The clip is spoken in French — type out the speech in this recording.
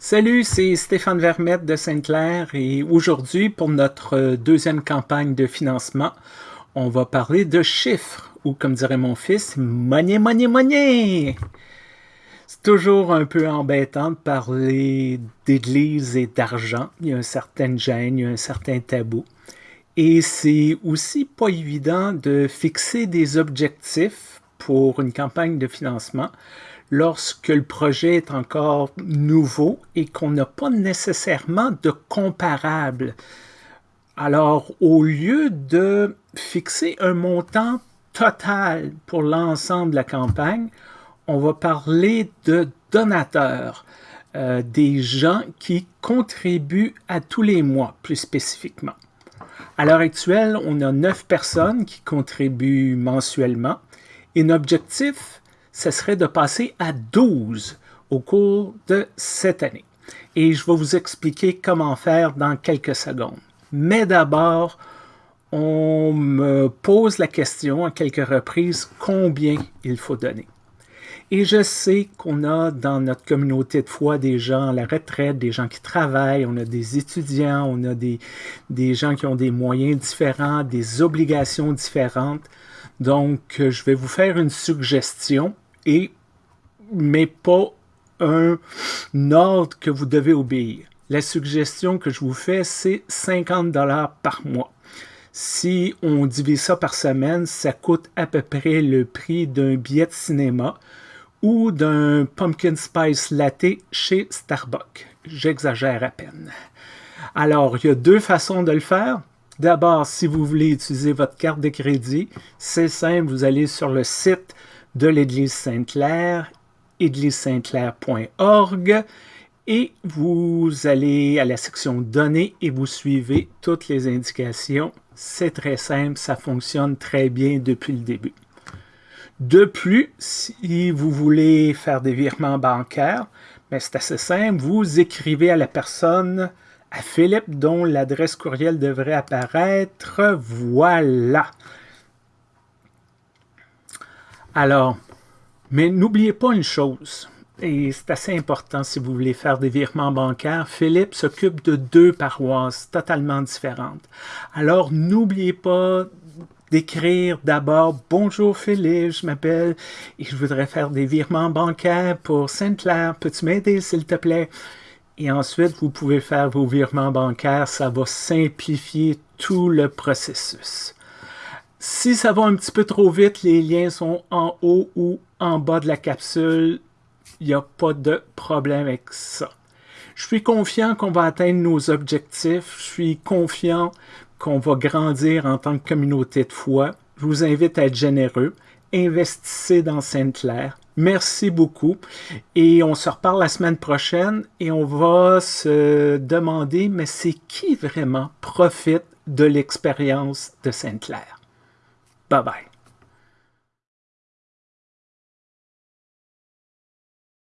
Salut, c'est Stéphane Vermette de Sainte-Claire et aujourd'hui, pour notre deuxième campagne de financement, on va parler de chiffres, ou comme dirait mon fils, money, money, money! C'est toujours un peu embêtant de parler d'église et d'argent. Il y a un certain gêne, il y a un certain tabou. Et c'est aussi pas évident de fixer des objectifs pour une campagne de financement lorsque le projet est encore nouveau et qu'on n'a pas nécessairement de comparable. Alors, au lieu de fixer un montant total pour l'ensemble de la campagne, on va parler de donateurs, euh, des gens qui contribuent à tous les mois, plus spécifiquement. À l'heure actuelle, on a neuf personnes qui contribuent mensuellement et l'objectif, ce serait de passer à 12 au cours de cette année. Et je vais vous expliquer comment faire dans quelques secondes. Mais d'abord, on me pose la question à quelques reprises combien il faut donner? Et je sais qu'on a dans notre communauté de foi des gens à la retraite, des gens qui travaillent, on a des étudiants, on a des, des gens qui ont des moyens différents, des obligations différentes. Donc, je vais vous faire une suggestion, et, mais pas un ordre que vous devez obéir. La suggestion que je vous fais, c'est 50 dollars par mois. Si on divise ça par semaine, ça coûte à peu près le prix d'un billet de cinéma ou d'un pumpkin spice latte chez Starbucks. J'exagère à peine. Alors, il y a deux façons de le faire. D'abord, si vous voulez utiliser votre carte de crédit, c'est simple, vous allez sur le site de l'Église Sainte-Claire, église-sainte-claire.org, et vous allez à la section Données et vous suivez toutes les indications. C'est très simple, ça fonctionne très bien depuis le début. De plus, si vous voulez faire des virements bancaires, ben, c'est assez simple, vous écrivez à la personne, à Philippe, dont l'adresse courriel devrait apparaître. Voilà. Alors, mais n'oubliez pas une chose, et c'est assez important si vous voulez faire des virements bancaires, Philippe s'occupe de deux paroisses totalement différentes. Alors, n'oubliez pas d'écrire d'abord « Bonjour Philippe, je m'appelle et je voudrais faire des virements bancaires pour Sainte-Claire. Peux-tu m'aider s'il te plaît? » Et ensuite, vous pouvez faire vos virements bancaires. Ça va simplifier tout le processus. Si ça va un petit peu trop vite, les liens sont en haut ou en bas de la capsule. Il n'y a pas de problème avec ça. Je suis confiant qu'on va atteindre nos objectifs. Je suis confiant qu'on va grandir en tant que communauté de foi. Je vous invite à être généreux. Investissez dans Sainte-Claire. Merci beaucoup. Et on se reparle la semaine prochaine et on va se demander, mais c'est qui vraiment profite de l'expérience de Sainte-Claire? Bye bye.